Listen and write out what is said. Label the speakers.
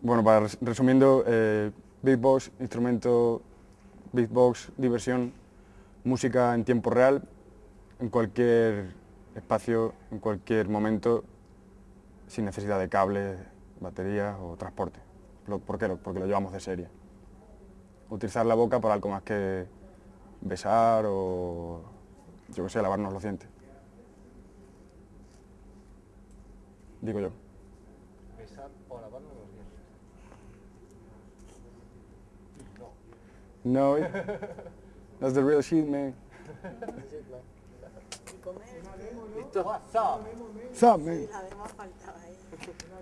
Speaker 1: Bueno, para res- resumiendo, eh, beatbox, instrumento, beatbox, diversión, música en tiempo real, en cualquier espacio, en cualquier momento, sin necesidad de cables, baterías o transporte. ¿Por qué? Porque lo llevamos de serie. Utilizar la boca para algo más que besar o, yo que sé, lavarnos los dientes. Digo yo.
Speaker 2: Besar o lavarnos los dientes.
Speaker 1: No, it- that's the real shit, man.
Speaker 2: Listo. WhatsApp.
Speaker 1: What's up, man?